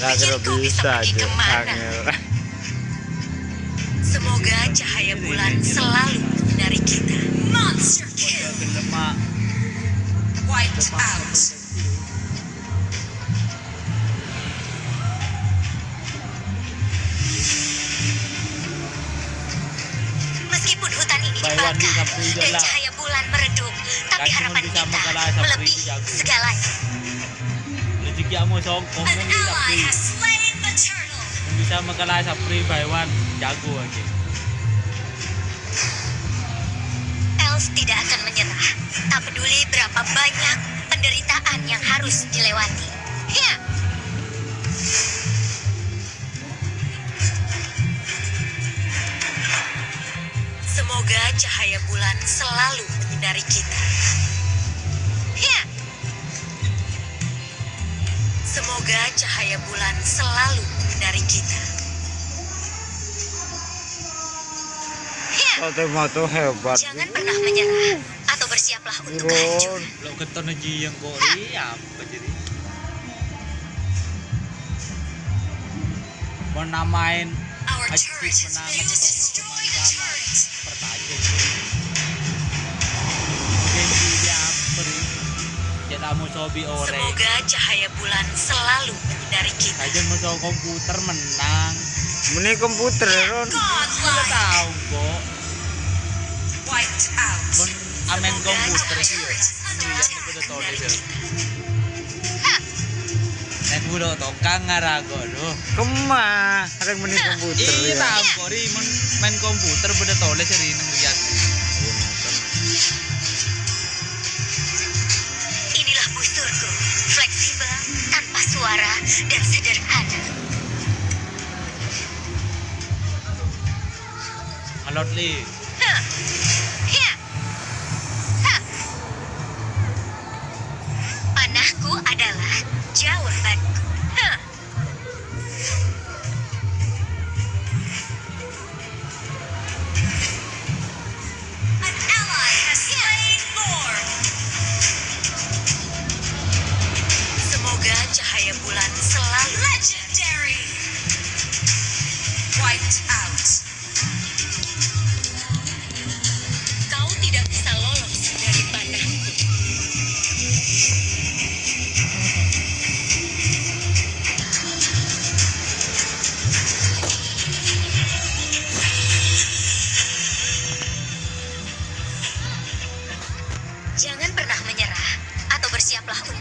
Gak kira bisa aja angel Semoga cahaya bulan selalu menyinari kita. Monster kill. Wiped out. Meskipun hutan ini dibakar dan cahaya bulan meredup, tapi harapan kita melebihi segalanya. Tapi has slain the turtle. bisa mengalah sapri Baywan jago aja Elf tidak akan menyerah, tak peduli berapa banyak penderitaan yang harus dilewati. Ya, Semoga cahaya bulan selalu menyinari kita. Semoga cahaya bulan selalu menyinari kita. Ya. Moto-moto hebat Jangan pernah menyerah atau bersiaplah untuk Turun kehancuran. lo keton aja yang kok ri apa jadi mau namain Our turret has failed to destroy the turret. pertaja Semoga cahaya bulan selalu menyinari kita. saja mau sobi komputer menang Ini komputer Ron Kita Godlike. tahu kok Wiped out. kon amen komputer sih bulan Iya, menyinari deh. kita. Nek udah tokang ngarago loh. Kemah Ada meni komputer Iya ya tahu kok ri men main komputer beda tole sih ri ngeliat. Iya, suara, dan sederhana. Alot li. Hah. Ya. Panahku adalah jawabanku. Bersiaplah untuk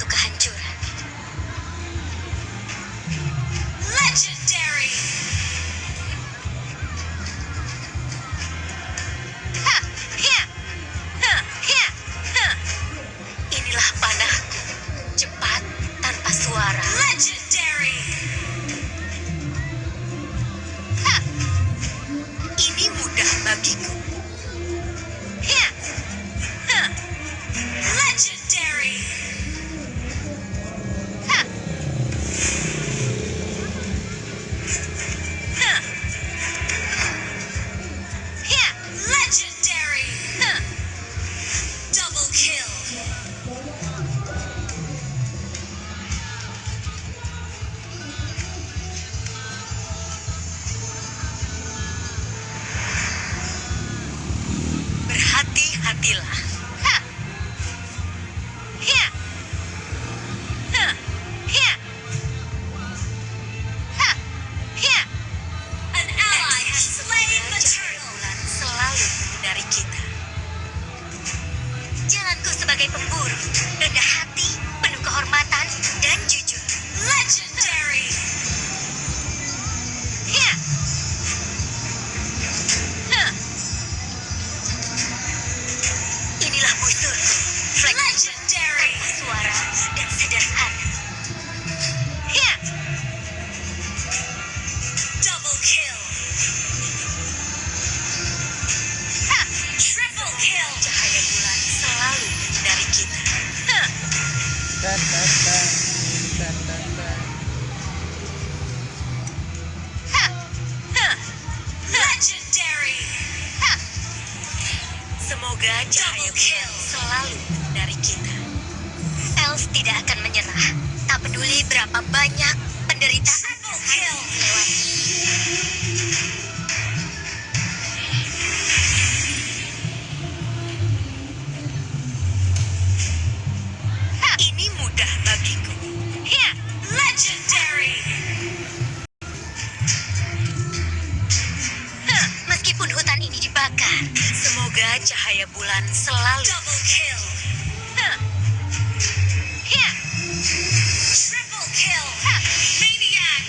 Semoga cahaya bulan selalu dari kita. Elf tidak akan menyerah. Tak peduli berapa banyak penderitaan yang. Semoga cahaya bulan selalu. Double kill. Ya. Triple kill. Maniac.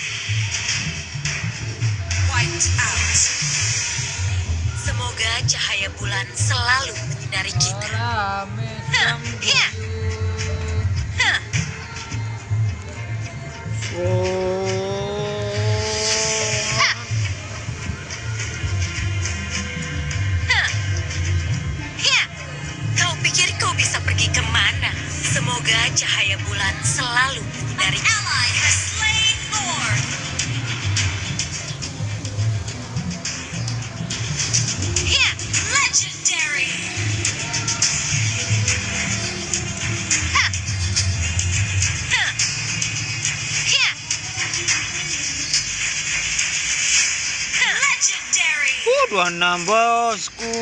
Wiped out. Semoga cahaya bulan selalu menyinari kita. Oh. Bisa pergi ke mana? Semoga cahaya bulan selalu legendary. Legendary. Uh, 26 bosku.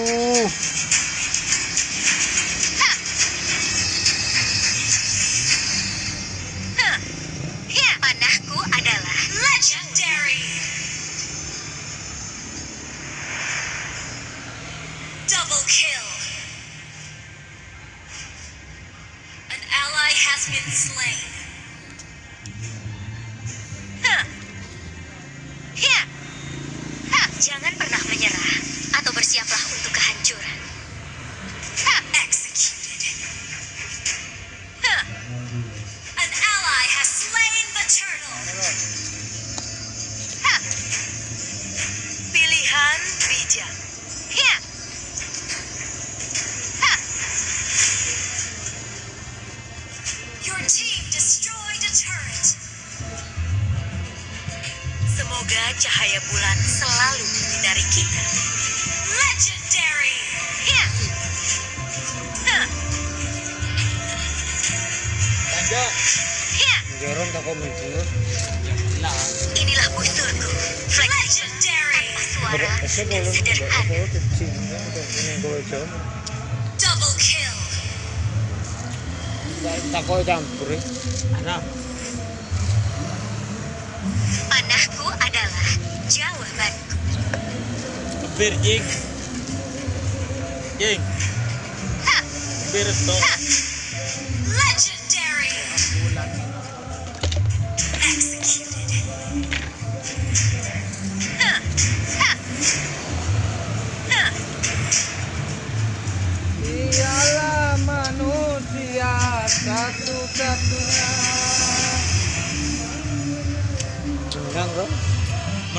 Been slain. Semoga cahaya bulan selalu menyinari kita. Legendary. Ya. Ha. Lanjut. Ya. Joron tak komen dulu. Nah, Inilah busurku. Legendary. Tanpa suara dan sederhana. coba. Double kill. Tak kau campur. eh. Bir jing. Jing. Bir.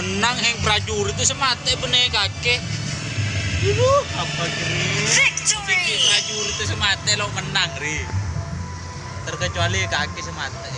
Menang yang prajurit itu semate bener kakek. Ibu, apa kiri? Victory. Prajurit itu semate lo menang ri. Terkecuali kaki semate.